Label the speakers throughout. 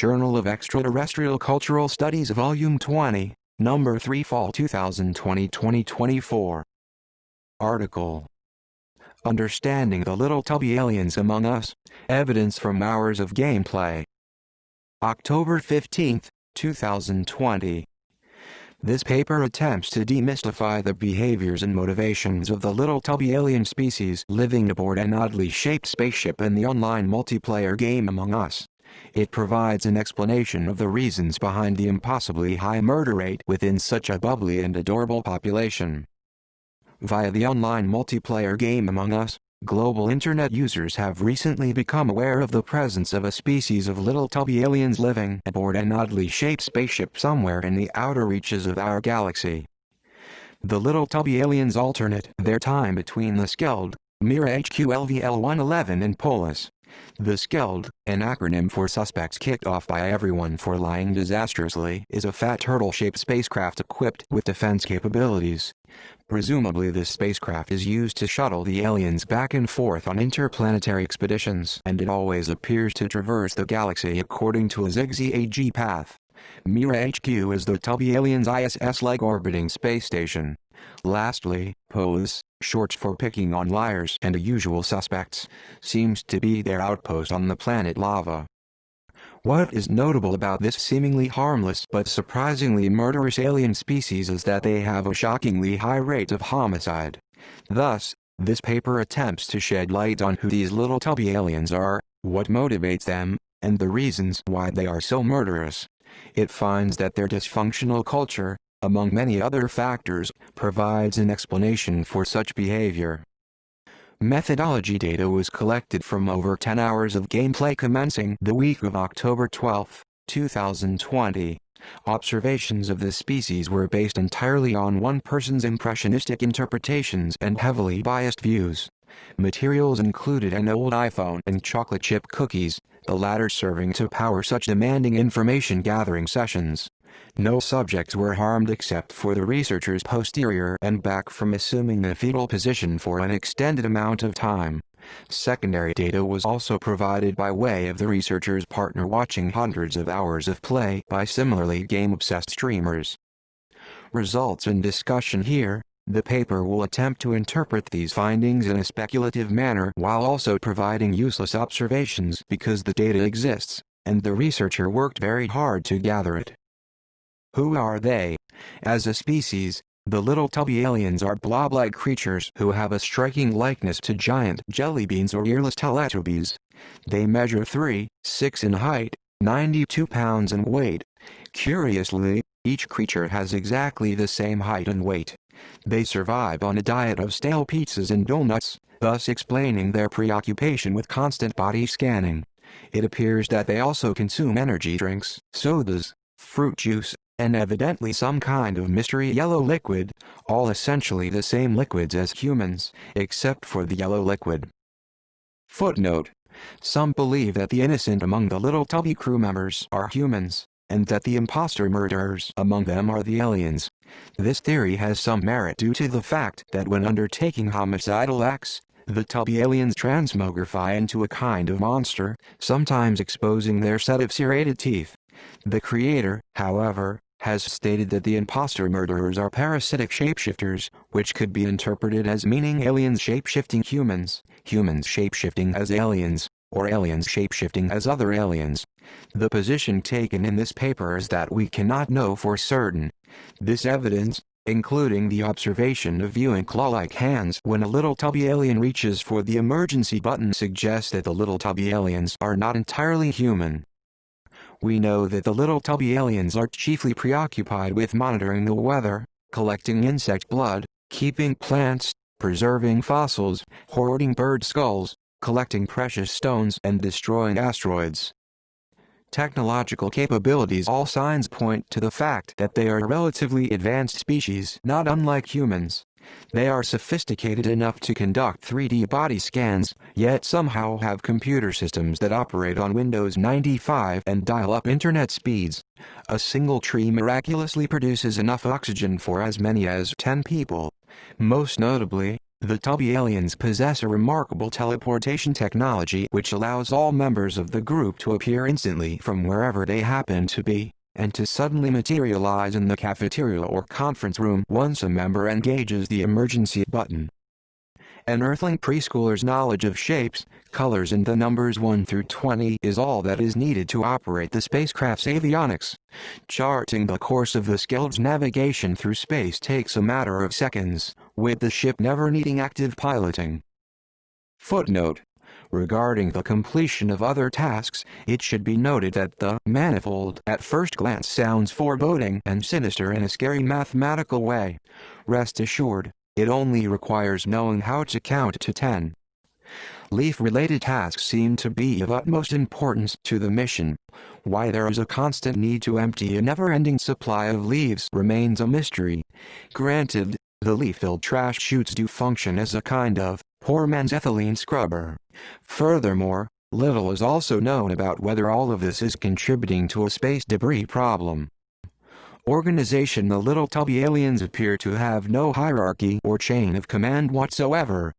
Speaker 1: Journal of Extraterrestrial Cultural Studies Volume 20, Number 3 Fall 2020-2024 Article. Understanding the Little Tubby Aliens Among Us, Evidence from Hours of Gameplay. October 15, 2020 this paper attempts to demystify the behaviors and motivations of the little tubby alien species living aboard an oddly shaped spaceship in the online multiplayer game Among Us. It provides an explanation of the reasons behind the impossibly high murder rate within such a bubbly and adorable population. Via the online multiplayer game Among Us, Global internet users have recently become aware of the presence of a species of little tubby aliens living aboard an oddly shaped spaceship somewhere in the outer reaches of our galaxy. The little tubby aliens alternate their time between the Skeld, Mira HQ LVL-111 and Polus. The Skeld, an acronym for Suspects Kicked Off by Everyone for Lying Disastrously is a fat turtle-shaped spacecraft equipped with defense capabilities. Presumably this spacecraft is used to shuttle the aliens back and forth on interplanetary expeditions and it always appears to traverse the galaxy according to a zigzag path. Mira HQ is the Tubby Aliens ISS-like orbiting space station. Lastly, Polus, short for picking on liars and the usual suspects, seems to be their outpost on the planet Lava. What is notable about this seemingly harmless but surprisingly murderous alien species is that they have a shockingly high rate of homicide. Thus, this paper attempts to shed light on who these little tubby aliens are, what motivates them, and the reasons why they are so murderous. It finds that their dysfunctional culture, among many other factors, provides an explanation for such behavior. Methodology data was collected from over 10 hours of gameplay commencing the week of October 12, 2020. Observations of this species were based entirely on one person's impressionistic interpretations and heavily biased views. Materials included an old iPhone and chocolate chip cookies, the latter serving to power such demanding information gathering sessions. No subjects were harmed except for the researcher's posterior and back from assuming the fetal position for an extended amount of time. Secondary data was also provided by way of the researcher's partner watching hundreds of hours of play by similarly game-obsessed streamers. Results and discussion here, the paper will attempt to interpret these findings in a speculative manner while also providing useless observations because the data exists, and the researcher worked very hard to gather it. Who are they? As a species, the little tubby aliens are blob-like creatures who have a striking likeness to giant jelly beans or earless Teletubbies. They measure 3, 6 in height, 92 pounds in weight. Curiously, each creature has exactly the same height and weight. They survive on a diet of stale pizzas and donuts, thus explaining their preoccupation with constant body scanning. It appears that they also consume energy drinks, sodas, fruit juice, and evidently some kind of mystery yellow liquid, all essentially the same liquids as humans, except for the yellow liquid. Footnote. Some believe that the innocent among the little tubby crew members are humans, and that the imposter murderers among them are the aliens. This theory has some merit due to the fact that when undertaking homicidal acts, the tubby aliens transmogrify into a kind of monster, sometimes exposing their set of serrated teeth. The creator, however, has stated that the imposter murderers are parasitic shapeshifters, which could be interpreted as meaning aliens shapeshifting humans, humans shapeshifting as aliens, or aliens shapeshifting as other aliens. The position taken in this paper is that we cannot know for certain. This evidence, including the observation of viewing claw-like hands when a little tubby alien reaches for the emergency button suggests that the little tubby aliens are not entirely human. We know that the little tubby aliens are chiefly preoccupied with monitoring the weather, collecting insect blood, keeping plants, preserving fossils, hoarding bird skulls, collecting precious stones and destroying asteroids. Technological capabilities all signs point to the fact that they are a relatively advanced species not unlike humans. They are sophisticated enough to conduct 3D body scans, yet somehow have computer systems that operate on Windows 95 and dial-up internet speeds. A single tree miraculously produces enough oxygen for as many as 10 people. Most notably, The Tubby aliens possess a remarkable teleportation technology which allows all members of the group to appear instantly from wherever they happen to be, and to suddenly materialize in the cafeteria or conference room once a member engages the emergency button. An Earthling preschooler's knowledge of shapes, colors and the numbers 1 through 20 is all that is needed to operate the spacecraft's avionics. Charting the course of the Skeld's navigation through space takes a matter of seconds, with the ship never needing active piloting. Footnote Regarding the completion of other tasks, it should be noted that the manifold at first glance sounds foreboding and sinister in a scary mathematical way. Rest assured, it only requires knowing how to count to 10. Leaf-related tasks seem to be of utmost importance to the mission. Why there is a constant need to empty a never-ending supply of leaves remains a mystery. Granted, the leaf-filled trash chutes do function as a kind of poor man's ethylene scrubber. Furthermore, little is also known about whether all of this is contributing to a space debris problem organization the little tubby aliens appear to have no hierarchy or chain of command whatsoever.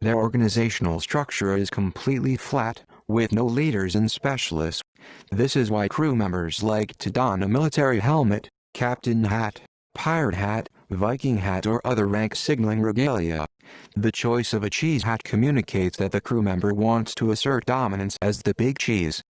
Speaker 1: Their organizational structure is completely flat, with no leaders and specialists. This is why crew members like to don a military helmet, captain hat, pirate hat, Viking hat or other rank signaling regalia. The choice of a cheese hat communicates that the crew member wants to assert dominance as the big cheese.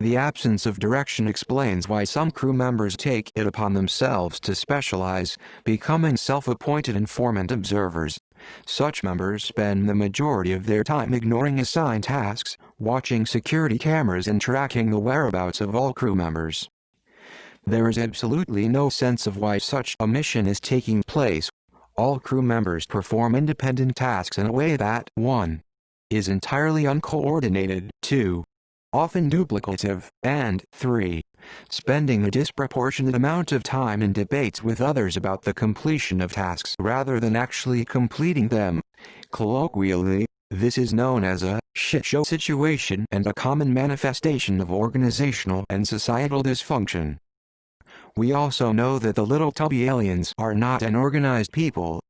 Speaker 1: The absence of direction explains why some crew members take it upon themselves to specialize, becoming self-appointed informant observers. Such members spend the majority of their time ignoring assigned tasks, watching security cameras and tracking the whereabouts of all crew members. There is absolutely no sense of why such a mission is taking place. All crew members perform independent tasks in a way that 1. is entirely uncoordinated, 2 often duplicative, and 3. Spending a disproportionate amount of time in debates with others about the completion of tasks rather than actually completing them. Colloquially, this is known as a shit show situation and a common manifestation of organizational and societal dysfunction. We also know that the little tubby aliens are not an organized people,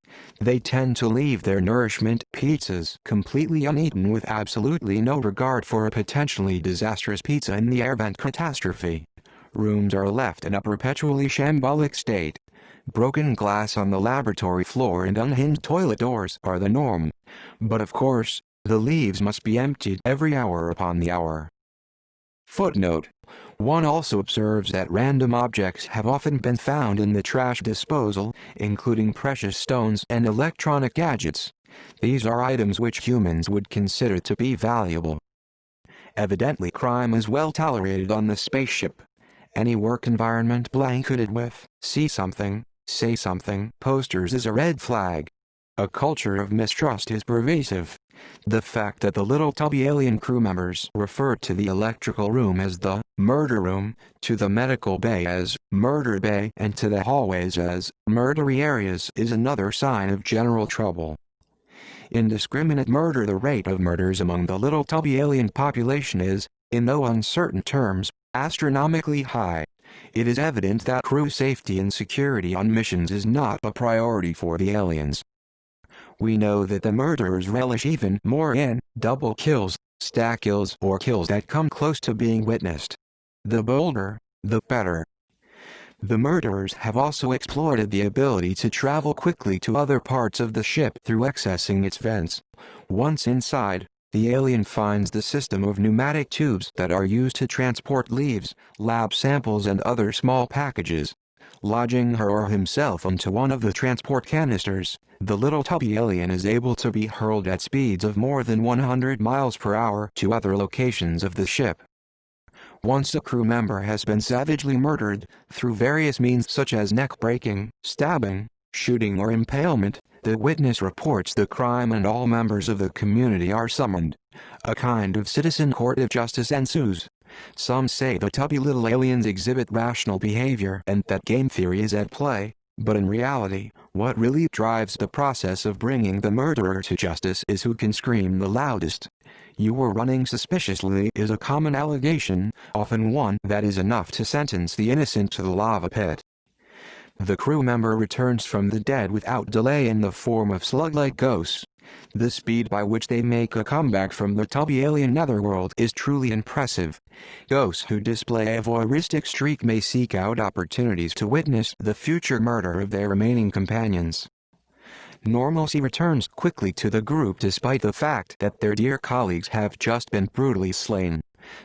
Speaker 1: they tend to leave their nourishment pizzas completely uneaten with absolutely no regard for a potentially disastrous pizza in the air vent catastrophe. Rooms are left in a perpetually shambolic state. Broken glass on the laboratory floor and unhinged toilet doors are the norm. But of course, the leaves must be emptied every hour upon the hour. Footnote one also observes that random objects have often been found in the trash disposal, including precious stones and electronic gadgets. These are items which humans would consider to be valuable. Evidently crime is well tolerated on the spaceship. Any work environment blanketed with, see something, say something, posters is a red flag. A culture of mistrust is pervasive. The fact that the little tubby alien crew members refer to the electrical room as the murder room, to the medical bay as murder bay and to the hallways as murdery areas is another sign of general trouble. Indiscriminate murder The rate of murders among the little tubby alien population is, in no uncertain terms, astronomically high. It is evident that crew safety and security on missions is not a priority for the aliens we know that the murderers relish even more in double kills, stack kills or kills that come close to being witnessed. The bolder, the better. The murderers have also exploited the ability to travel quickly to other parts of the ship through accessing its vents. Once inside, the alien finds the system of pneumatic tubes that are used to transport leaves, lab samples and other small packages lodging her or himself onto one of the transport canisters, the little tubby alien is able to be hurled at speeds of more than 100 miles per hour to other locations of the ship. Once a crew member has been savagely murdered, through various means such as neck breaking, stabbing, shooting or impalement, the witness reports the crime and all members of the community are summoned. A kind of citizen court of justice ensues. Some say the tubby little aliens exhibit rational behavior and that game theory is at play, but in reality, what really drives the process of bringing the murderer to justice is who can scream the loudest. You were running suspiciously is a common allegation, often one that is enough to sentence the innocent to the lava pit. The crew member returns from the dead without delay in the form of slug-like ghosts. The speed by which they make a comeback from the tubby alien netherworld is truly impressive. Ghosts who display a voyeuristic streak may seek out opportunities to witness the future murder of their remaining companions. Normalcy returns quickly to the group despite the fact that their dear colleagues have just been brutally slain.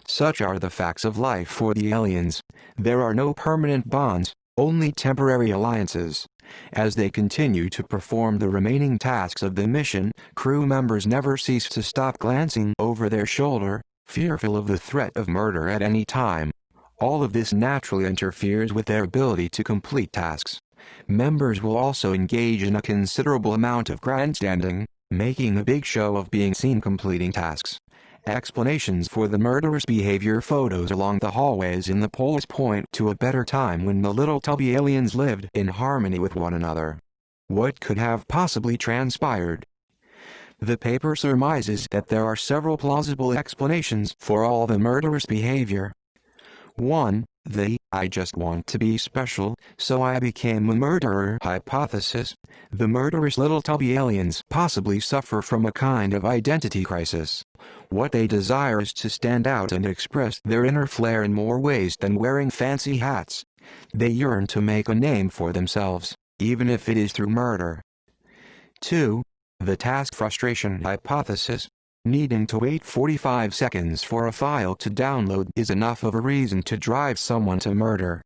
Speaker 1: Such are the facts of life for the aliens. There are no permanent bonds, only temporary alliances. As they continue to perform the remaining tasks of the mission, crew members never cease to stop glancing over their shoulder, fearful of the threat of murder at any time. All of this naturally interferes with their ability to complete tasks. Members will also engage in a considerable amount of grandstanding, making a big show of being seen completing tasks. Explanations for the murderous behavior photos along the hallways in the Polus point to a better time when the little tubby aliens lived in harmony with one another. What could have possibly transpired? The paper surmises that there are several plausible explanations for all the murderous behavior. 1. The I just want to be special, so I became a murderer hypothesis. The murderous little tubby aliens possibly suffer from a kind of identity crisis. What they desire is to stand out and express their inner flair in more ways than wearing fancy hats. They yearn to make a name for themselves, even if it is through murder. 2. The task frustration hypothesis. Needing to wait 45 seconds for a file to download is enough of a reason to drive someone to murder.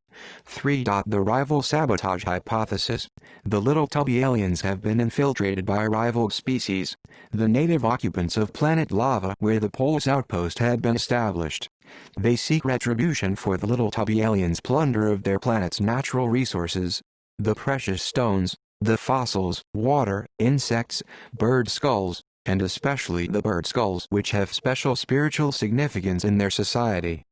Speaker 1: 3. The rival sabotage hypothesis. The little tubby aliens have been infiltrated by rival species, the native occupants of planet Lava where the Polus outpost had been established. They seek retribution for the little tubby aliens' plunder of their planet's natural resources. The precious stones, the fossils, water, insects, bird skulls, and especially the bird skulls which have special spiritual significance in their society.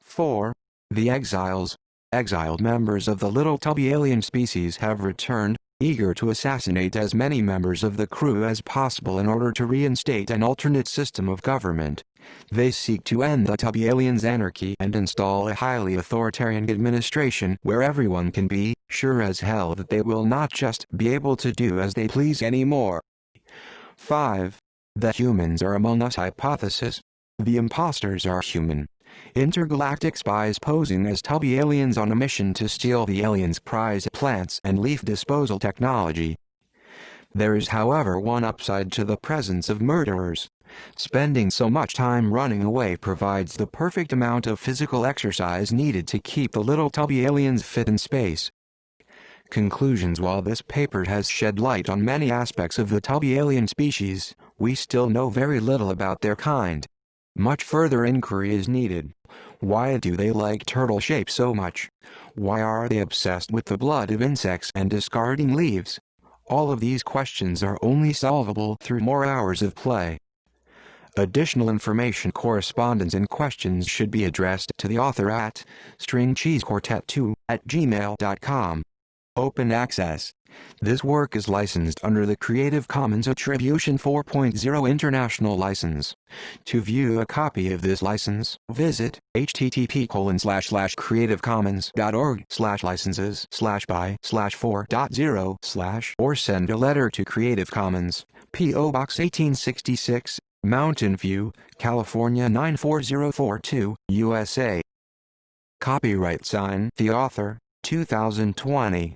Speaker 1: 4. The exiles, exiled members of the little tubby alien species have returned, eager to assassinate as many members of the crew as possible in order to reinstate an alternate system of government. They seek to end the tubby aliens' anarchy and install a highly authoritarian administration where everyone can be sure as hell that they will not just be able to do as they please anymore. 5. The humans are among us hypothesis. The imposters are human. Intergalactic spies posing as tubby aliens on a mission to steal the aliens' prize plants and leaf disposal technology. There is however one upside to the presence of murderers. Spending so much time running away provides the perfect amount of physical exercise needed to keep the little tubby aliens fit in space. Conclusions While this paper has shed light on many aspects of the tubby alien species, we still know very little about their kind. Much further inquiry is needed. Why do they like turtle shape so much? Why are they obsessed with the blood of insects and discarding leaves? All of these questions are only solvable through more hours of play. Additional information correspondence and questions should be addressed to the author at stringcheesequartet2 at gmail.com. Open access. This work is licensed under the Creative Commons Attribution 4.0 International License. To view a copy of this license, visit http creativecommons.org slash licenses slash by slash 4.0 slash or send a letter to Creative Commons, P.O. Box 1866, Mountain View, California 94042, USA. Copyright sign the author, 2020.